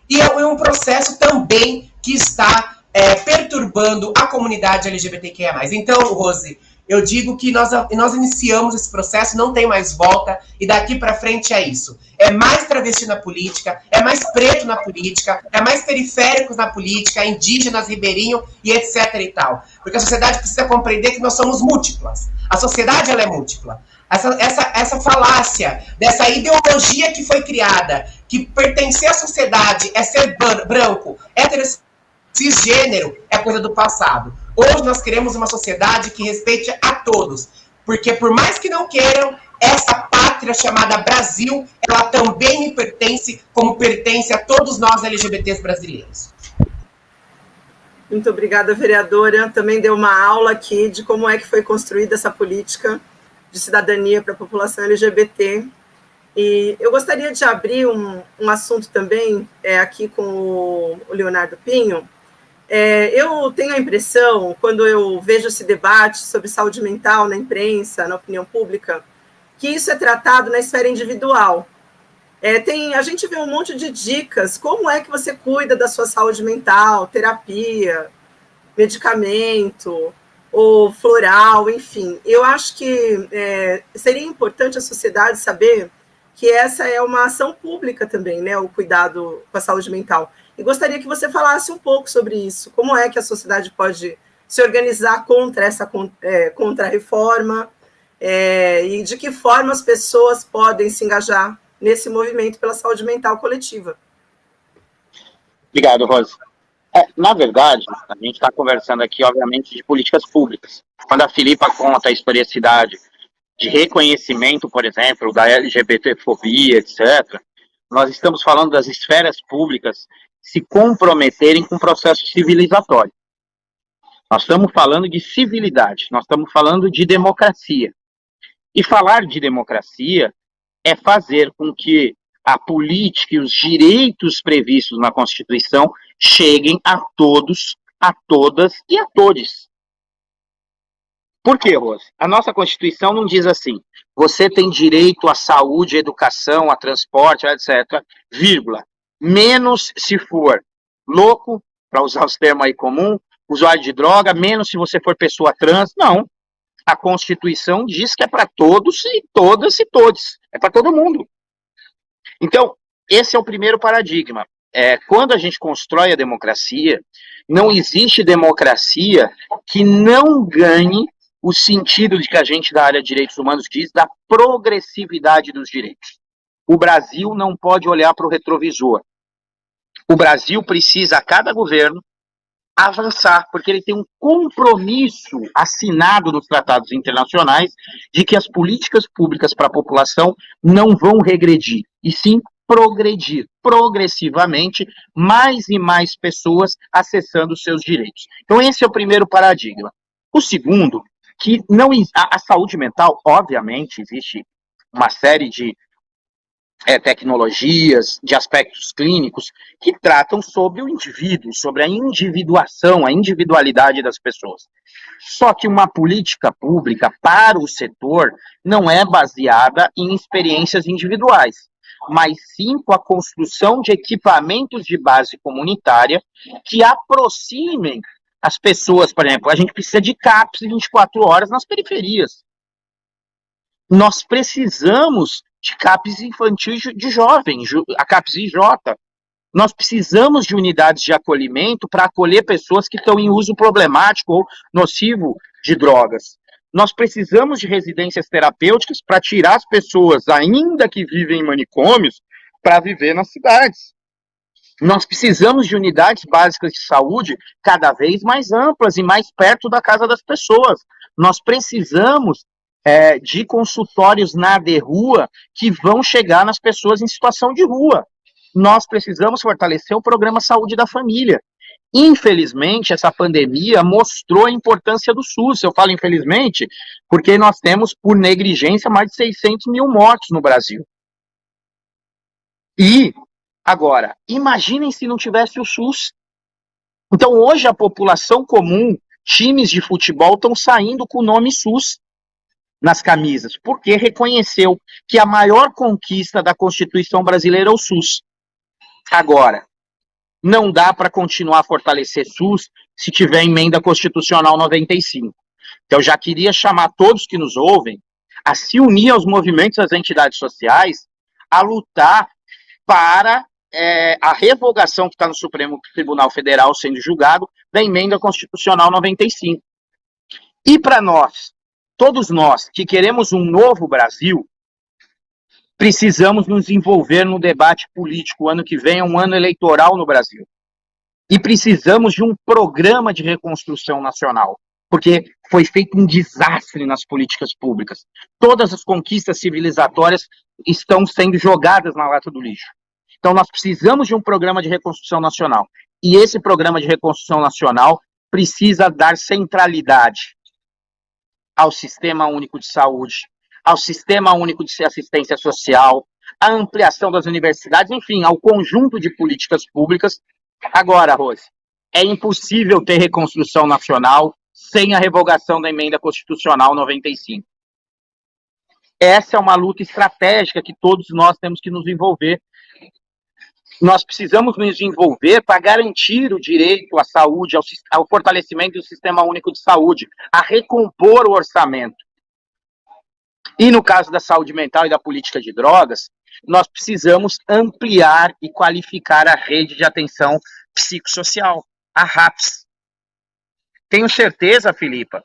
[SPEAKER 2] e é um processo também que está é, perturbando a comunidade LGBTQIA+. Então, Rose, eu digo que nós, nós iniciamos esse processo, não tem mais volta, e daqui para frente é isso. É mais travesti na política, é mais preto na política, é mais periféricos na política, indígenas, ribeirinho e etc e tal. Porque a sociedade precisa compreender que nós somos múltiplas. A sociedade, ela é múltipla. Essa, essa, essa falácia, dessa ideologia que foi criada, que pertencer à sociedade é ser branco, heterossexual, cisgênero, é coisa do passado. Hoje nós queremos uma sociedade que respeite a todos. Porque por mais que não queiram, essa pátria chamada Brasil, ela também me pertence, como pertence a todos nós LGBTs brasileiros.
[SPEAKER 1] Muito obrigada, vereadora. Também deu uma aula aqui de como é que foi construída essa política de cidadania para a população LGBT. E eu gostaria de abrir um, um assunto também é, aqui com o Leonardo Pinho, é, eu tenho a impressão, quando eu vejo esse debate sobre saúde mental na imprensa, na opinião pública, que isso é tratado na esfera individual. É, tem, a gente vê um monte de dicas, como é que você cuida da sua saúde mental, terapia, medicamento, ou floral, enfim. Eu acho que é, seria importante a sociedade saber que essa é uma ação pública também, né, o cuidado com a saúde mental. E gostaria que você falasse um pouco sobre isso. Como é que a sociedade pode se organizar contra essa é, contra a reforma é, e de que forma as pessoas podem se engajar nesse movimento pela saúde mental coletiva.
[SPEAKER 3] Obrigado, Rosa. É, na verdade, a gente está conversando aqui, obviamente, de políticas públicas. Quando a Filipa conta a historicidade de reconhecimento, por exemplo, da LGBTfobia, etc., nós estamos falando das esferas públicas se comprometerem com o processo civilizatório. Nós estamos falando de civilidade, nós estamos falando de democracia. E falar de democracia é fazer com que a política e os direitos previstos na Constituição cheguem a todos, a todas e a todos. Por quê, Rose? A nossa Constituição não diz assim, você tem direito à saúde, à educação, a transporte, etc., vírgula menos se for louco, para usar os termos aí comum, usuário de droga, menos se você for pessoa trans. Não. A Constituição diz que é para todos e todas e todos. É para todo mundo. Então, esse é o primeiro paradigma. É, quando a gente constrói a democracia, não existe democracia que não ganhe o sentido de que a gente da área de direitos humanos diz da progressividade dos direitos. O Brasil não pode olhar para o retrovisor. O Brasil precisa, a cada governo, avançar, porque ele tem um compromisso assinado nos tratados internacionais de que as políticas públicas para a população não vão regredir, e sim progredir progressivamente, mais e mais pessoas acessando os seus direitos. Então esse é o primeiro paradigma. O segundo, que não a, a saúde mental, obviamente, existe uma série de é, tecnologias, de aspectos clínicos, que tratam sobre o indivíduo, sobre a individuação, a individualidade das pessoas. Só que uma política pública para o setor não é baseada em experiências individuais, mas sim com a construção de equipamentos de base comunitária que aproximem as pessoas, por exemplo, a gente precisa de CAPS 24 horas nas periferias. Nós precisamos de CAPES infantil de jovem, a CAPES IJ. Nós precisamos de unidades de acolhimento para acolher pessoas que estão em uso problemático ou nocivo de drogas. Nós precisamos de residências terapêuticas para tirar as pessoas, ainda que vivem em manicômios, para viver nas cidades. Nós precisamos de unidades básicas de saúde cada vez mais amplas e mais perto da casa das pessoas. Nós precisamos é, de consultórios na de rua que vão chegar nas pessoas em situação de rua. Nós precisamos fortalecer o programa Saúde da Família. Infelizmente, essa pandemia mostrou a importância do SUS. Eu falo infelizmente porque nós temos, por negligência, mais de 600 mil mortos no Brasil. E, agora, imaginem se não tivesse o SUS. Então, hoje, a população comum, times de futebol estão saindo com o nome SUS nas camisas, porque reconheceu que a maior conquista da Constituição brasileira é o SUS. Agora, não dá para continuar a fortalecer SUS se tiver emenda constitucional 95. Então, eu já queria chamar todos que nos ouvem a se unir aos movimentos das entidades sociais, a lutar para é, a revogação que está no Supremo Tribunal Federal sendo julgado da emenda constitucional 95. E para nós, todos nós que queremos um novo Brasil, precisamos nos envolver no debate político. O ano que vem é um ano eleitoral no Brasil. E precisamos de um programa de reconstrução nacional, porque foi feito um desastre nas políticas públicas. Todas as conquistas civilizatórias estão sendo jogadas na lata do lixo. Então, nós precisamos de um programa de reconstrução nacional. E esse programa de reconstrução nacional precisa dar centralidade ao Sistema Único de Saúde, ao Sistema Único de Assistência Social, à ampliação das universidades, enfim, ao conjunto de políticas públicas. Agora, Rose, é impossível ter reconstrução nacional sem a revogação da emenda constitucional 95. Essa é uma luta estratégica que todos nós temos que nos envolver nós precisamos nos envolver para garantir o direito à saúde, ao, ao, fortalecimento do Sistema Único de Saúde, a recompor o orçamento. E no caso da saúde mental e da política de drogas, nós precisamos ampliar e qualificar a rede de atenção psicossocial, a RAPS. Tenho certeza, Filipa,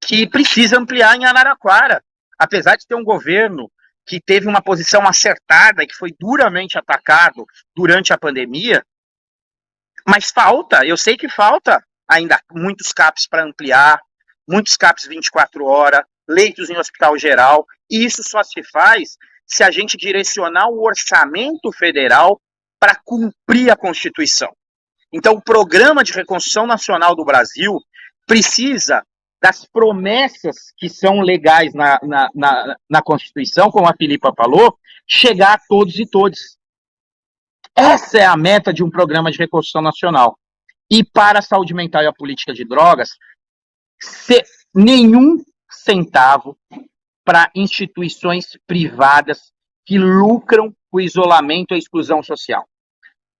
[SPEAKER 3] que precisa ampliar em Araraquara. Apesar de ter um governo que teve uma posição acertada e que foi duramente atacado durante a pandemia, mas falta, eu sei que falta ainda muitos CAPs para ampliar, muitos CAPs 24 horas, leitos em hospital geral, e isso só se faz se a gente direcionar o orçamento federal para cumprir a Constituição. Então, o Programa de Reconstrução Nacional do Brasil precisa das promessas que são legais na, na, na, na Constituição, como a Filipa falou, chegar a todos e todas. Essa é a meta de um programa de reconstrução nacional. E para a saúde mental e a política de drogas, nenhum centavo para instituições privadas que lucram o isolamento e a exclusão social.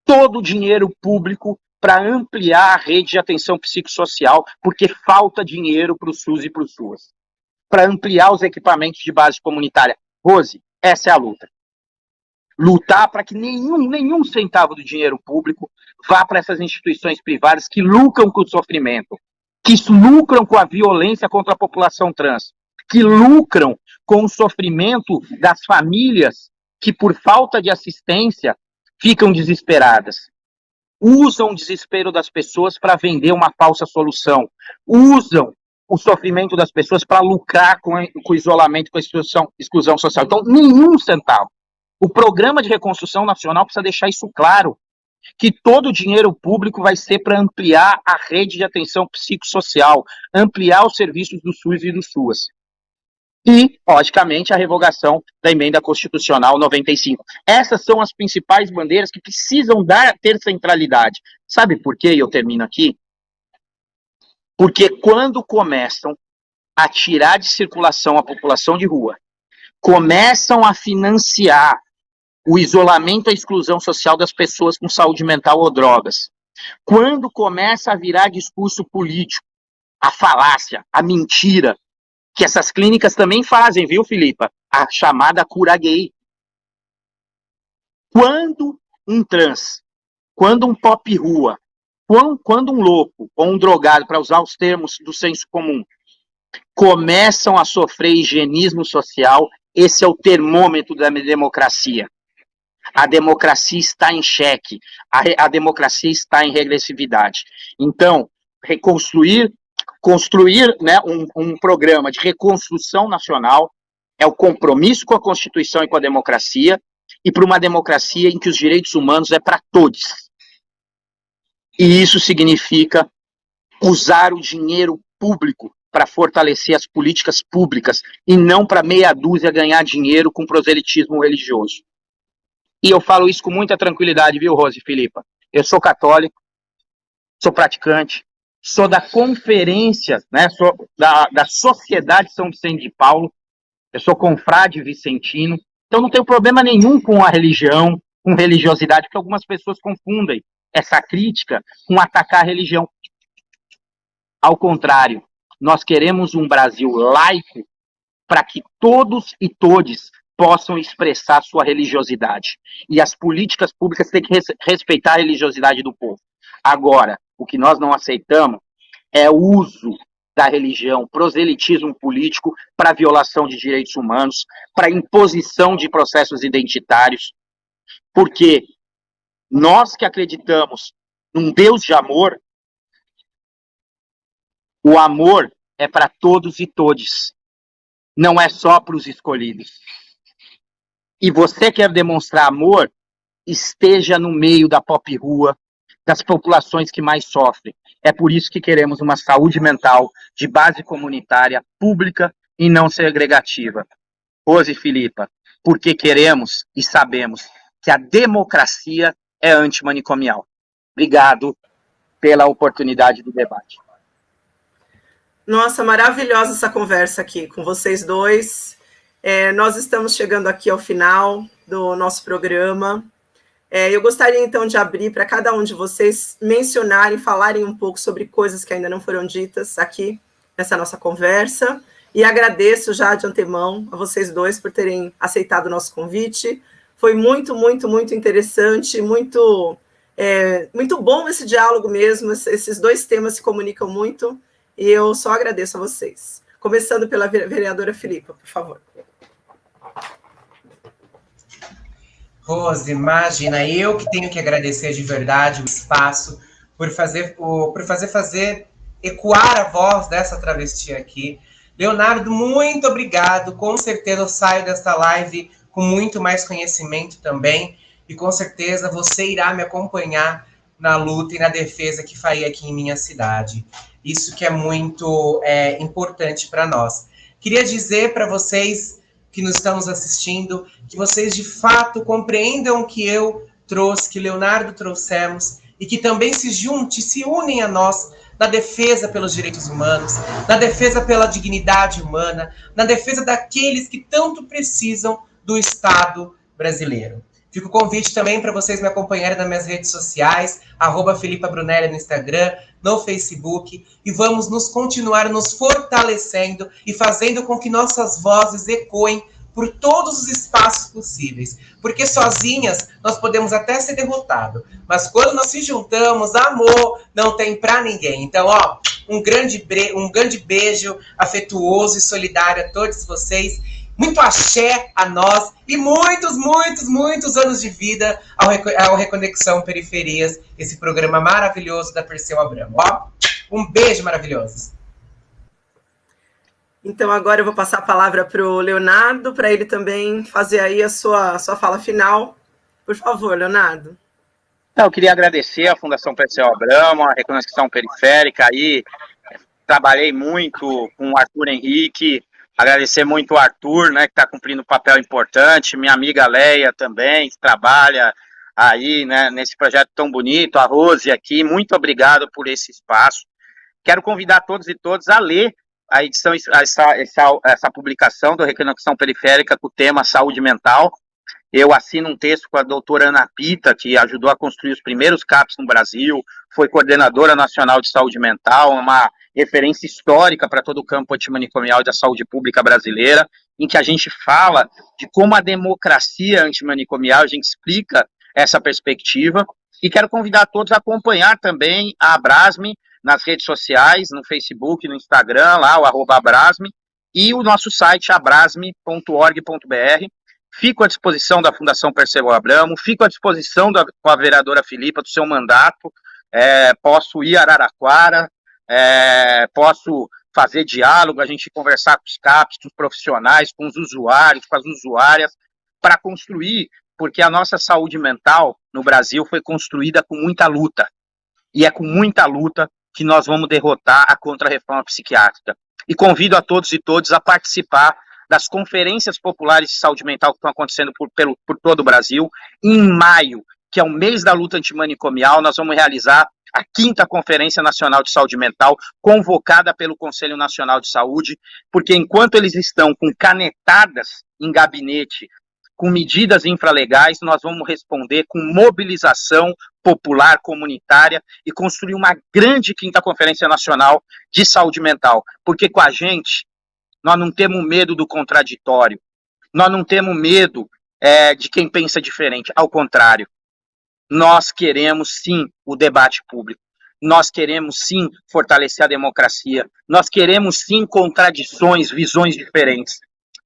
[SPEAKER 3] Todo o dinheiro público para ampliar a rede de atenção psicossocial, porque falta dinheiro para o SUS e para o SUAS. Para ampliar os equipamentos de base comunitária. Rose, essa é a luta. Lutar para que nenhum, nenhum centavo do dinheiro público vá para essas instituições privadas que lucram com o sofrimento, que lucram com a violência contra a população trans, que lucram com o sofrimento das famílias que, por falta de assistência, ficam desesperadas usam o desespero das pessoas para vender uma falsa solução, usam o sofrimento das pessoas para lucrar com, com o isolamento, com a exclusão, exclusão social. Então, nenhum centavo. O programa de reconstrução nacional precisa deixar isso claro, que todo o dinheiro público vai ser para ampliar a rede de atenção psicossocial, ampliar os serviços do SUS e do SUAS e, logicamente, a revogação da emenda constitucional 95. Essas são as principais bandeiras que precisam dar, ter centralidade. Sabe por quê? Eu termino aqui. Porque quando começam a tirar de circulação a população de rua, começam a financiar o isolamento e a exclusão social das pessoas com saúde mental ou drogas, quando começa a virar discurso político, a falácia, a mentira, que essas clínicas também fazem, viu, Filipa? A chamada cura gay. Quando um trans, quando um pop rua, quando um louco ou um drogado, para usar os termos do senso comum, começam a sofrer higienismo social, esse é o termômetro da democracia. A democracia está em xeque, a, a democracia está em regressividade. Então, reconstruir construir né, um, um programa de reconstrução nacional é o compromisso com a Constituição e com a democracia, e para uma democracia em que os direitos humanos é para todos. E isso significa usar o dinheiro público para fortalecer as políticas públicas e não para meia dúzia ganhar dinheiro com proselitismo religioso. E eu falo isso com muita tranquilidade, viu, Rose e Filipa? Eu sou católico, sou praticante, sou da conferência, né, sou da, da Sociedade São Vicente de Paulo, eu sou confrade vicentino, então não tenho problema nenhum com a religião, com religiosidade, porque algumas pessoas confundem essa crítica com atacar a religião. Ao contrário, Nós queremos um Brasil laico para que todos e todes possam expressar sua religiosidade. E as políticas públicas têm que res respeitar a religiosidade do povo. Agora, o que nós não aceitamos é o uso da religião, proselitismo político para violação de direitos humanos, para imposição de processos identitários, porque nós que acreditamos num Deus de amor, o amor é para todos e todes, não é só para os escolhidos. E você quer demonstrar amor, esteja no meio da pop rua, das populações que mais sofrem. É por isso que queremos uma saúde mental de base comunitária, pública e não segregativa. Rose Filipa, porque queremos e sabemos que a democracia é antimanicomial. Obrigado pela oportunidade do debate.
[SPEAKER 1] Nossa, maravilhosa essa conversa aqui com vocês dois. É, nós estamos chegando aqui ao final do nosso programa. É, eu gostaria, então, de abrir para cada um de vocês mencionarem, falarem um pouco sobre coisas que ainda não foram ditas aqui nessa nossa conversa. E agradeço já de antemão a vocês dois por terem aceitado o nosso convite. Foi muito, muito, muito interessante, muito, é, muito bom esse diálogo mesmo. Esses dois temas se comunicam muito e eu só agradeço a vocês. Começando pela vereadora Filipa, por favor.
[SPEAKER 2] Rose, imagina, eu que tenho que agradecer de verdade o espaço por fazer, por fazer, fazer ecoar a voz dessa travesti aqui. Leonardo, muito obrigado. Com certeza eu saio desta live com muito mais conhecimento também. E com certeza você irá me acompanhar na luta e na defesa que farei aqui em minha cidade. Isso que é muito é, importante para nós. Queria dizer para vocês que nos estamos assistindo, que vocês de fato compreendam que eu trouxe, que Leonardo trouxemos, e que também se junte, se unem a nós na defesa pelos direitos humanos, na defesa pela dignidade humana, na defesa daqueles que tanto precisam do Estado brasileiro. Fica o convite também para vocês me acompanharem nas minhas redes sociais, arroba Brunelli no Instagram, no Facebook, e vamos nos continuar nos fortalecendo e fazendo com que nossas vozes ecoem por todos os espaços possíveis. Porque sozinhas nós podemos até ser derrotados, mas quando nós se juntamos, amor não tem para ninguém. Então, ó, um grande, um grande beijo afetuoso e solidário a todos vocês muito axé a nós e muitos, muitos, muitos anos de vida ao, ao Reconexão Periferias, esse programa maravilhoso da Perseu Abramo. Ó, um beijo maravilhoso.
[SPEAKER 1] Então, agora eu vou passar a palavra para o Leonardo, para ele também fazer aí a sua, a sua fala final. Por favor, Leonardo.
[SPEAKER 3] eu queria agradecer à Fundação Perseu Abramo, a Reconexão Periférica aí, trabalhei muito com o Arthur Henrique, Agradecer muito o Arthur, né, que está cumprindo um papel importante, minha amiga Leia também, que trabalha aí, né, nesse projeto tão bonito, a Rose aqui, muito obrigado por esse espaço. Quero convidar todos e todas a ler a edição, essa, essa, essa publicação do Reconexão Periférica com o tema saúde mental. Eu assino um texto com a doutora Ana Pita, que ajudou a construir os primeiros CAPs no Brasil, foi coordenadora nacional de saúde mental, uma referência histórica para todo o campo antimanicomial da saúde pública brasileira, em que a gente fala de como a democracia antimanicomial, a gente explica essa perspectiva, e quero convidar todos a acompanhar também a Abrasme nas redes sociais, no Facebook, no Instagram, lá, o arroba Abrasme, e o nosso site abrasme.org.br. Fico à disposição da Fundação Percebeu Abramo, fico à disposição da, com a vereadora Filipa do seu mandato, é, posso ir a Araraquara, é, posso fazer diálogo, a gente conversar com os CAPs, com os profissionais, com os usuários, com as usuárias, para construir, porque a nossa saúde mental no Brasil foi construída com muita luta, e é com muita luta que nós vamos derrotar a contra-reforma psiquiátrica. E convido a todos e todas a participar das conferências populares de saúde mental que estão acontecendo por, pelo, por todo o Brasil. Em maio, que é o mês da luta antimanicomial, nós vamos realizar a quinta Conferência Nacional de Saúde Mental, convocada pelo Conselho Nacional de Saúde, porque enquanto eles estão com canetadas em gabinete, com medidas infralegais, nós vamos responder com mobilização popular, comunitária e construir uma grande quinta conferência nacional de saúde mental, porque com a gente nós não temos medo do contraditório, nós não temos medo é, de quem pensa diferente, ao contrário, nós queremos sim o debate público, nós queremos sim fortalecer a democracia, nós queremos sim contradições, visões diferentes,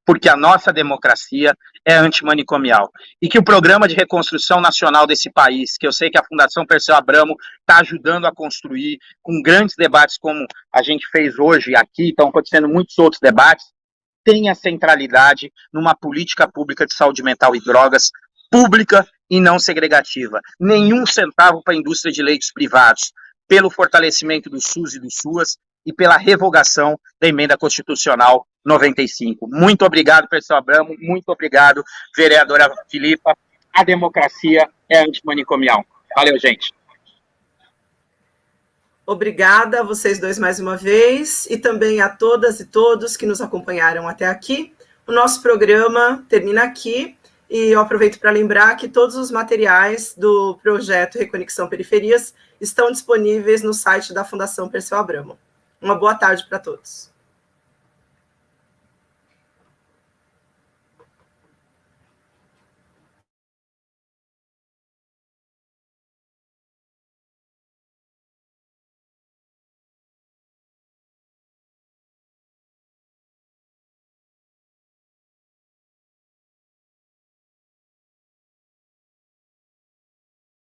[SPEAKER 3] porque a nossa democracia é antimanicomial. E que o programa de reconstrução nacional desse país, que eu sei que a Fundação Perseu Abramo está ajudando a construir, com grandes debates como a gente fez hoje aqui, estão acontecendo muitos outros debates, tenha centralidade numa política pública de saúde mental e drogas, pública e não segregativa. Nenhum centavo para a indústria de leitos privados, pelo fortalecimento do SUS e do SUAS e pela revogação da emenda constitucional 95. Muito obrigado, professor Abramo, muito obrigado, vereadora Filipa. A democracia é antimanicomial. Valeu, gente.
[SPEAKER 1] Obrigada a vocês dois mais uma vez e também a todas e todos que nos acompanharam até aqui. O nosso programa termina aqui e eu aproveito para lembrar que todos os materiais do projeto Reconexão Periferias estão disponíveis no site da Fundação Perseu Abramo. Uma boa tarde para todos.